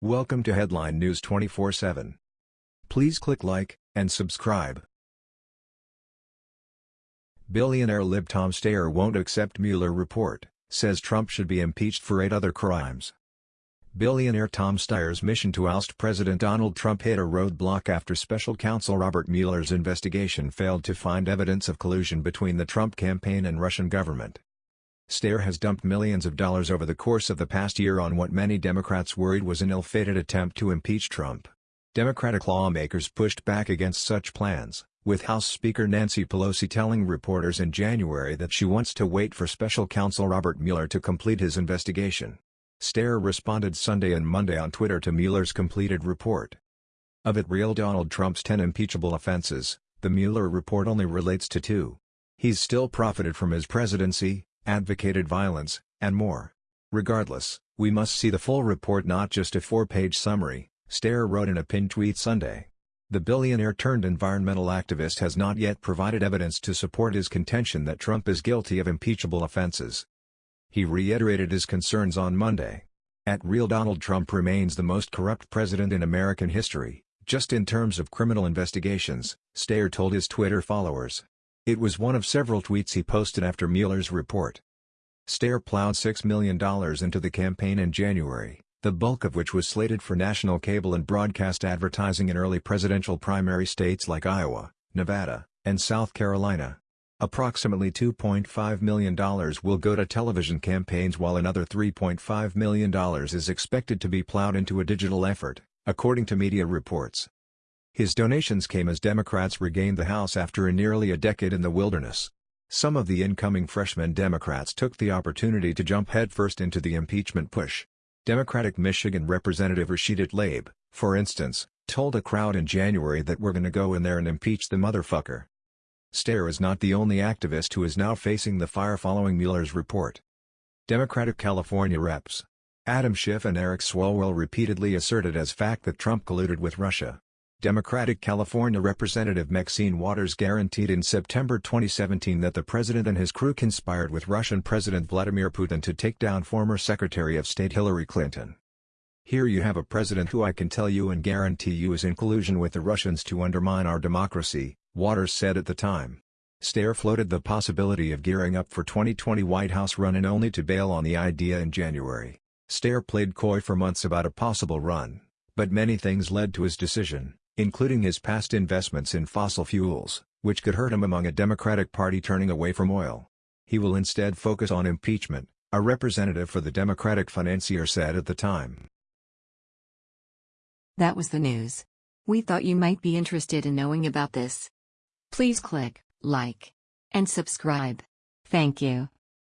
Welcome to Headline News 24/7. Please click like and subscribe. Billionaire Lib Tom Steyer won't accept Mueller report, says Trump should be impeached for eight other crimes. Billionaire Tom Steyer's mission to oust President Donald Trump hit a roadblock after special counsel Robert Mueller's investigation failed to find evidence of collusion between the Trump campaign and Russian government. Steyer has dumped millions of dollars over the course of the past year on what many Democrats worried was an ill-fated attempt to impeach Trump. Democratic lawmakers pushed back against such plans, with House Speaker Nancy Pelosi telling reporters in January that she wants to wait for special counsel Robert Mueller to complete his investigation. Steyer responded Sunday and Monday on Twitter to Mueller's completed report. Of it real Donald Trump's 10 impeachable offenses, the Mueller report only relates to two. He's still profited from his presidency, advocated violence, and more. Regardless, we must see the full report not just a four-page summary, Steyer wrote in a pinned tweet Sunday. The billionaire-turned-environmental activist has not yet provided evidence to support his contention that Trump is guilty of impeachable offenses. He reiterated his concerns on Monday. At real Donald Trump remains the most corrupt president in American history, just in terms of criminal investigations, Steyer told his Twitter followers. It was one of several tweets he posted after Mueller's report. Steyer plowed $6 million into the campaign in January, the bulk of which was slated for national cable and broadcast advertising in early presidential primary states like Iowa, Nevada, and South Carolina. Approximately $2.5 million will go to television campaigns while another $3.5 million is expected to be plowed into a digital effort, according to media reports. His donations came as Democrats regained the House after a nearly a decade in the wilderness. Some of the incoming freshman Democrats took the opportunity to jump headfirst into the impeachment push. Democratic Michigan Representative Rashida Tlaib, for instance, told a crowd in January that we're gonna go in there and impeach the motherfucker. Steyer is not the only activist who is now facing the fire following Mueller's report. Democratic California reps. Adam Schiff and Eric Swalwell repeatedly asserted as fact that Trump colluded with Russia. Democratic California Representative Maxine Waters guaranteed in September 2017 that the president and his crew conspired with Russian President Vladimir Putin to take down former Secretary of State Hillary Clinton. Here you have a president who I can tell you and guarantee you is in collusion with the Russians to undermine our democracy, Waters said at the time. Steyer floated the possibility of gearing up for 2020 White House run and only to bail on the idea in January. Steyer played coy for months about a possible run, but many things led to his decision including his past investments in fossil fuels, which could hurt him among a Democratic Party turning away from oil. He will instead focus on impeachment, a representative for the Democratic financier said at the time. That was the news. We thought you might be interested in knowing about this. Please click like and subscribe. Thank you.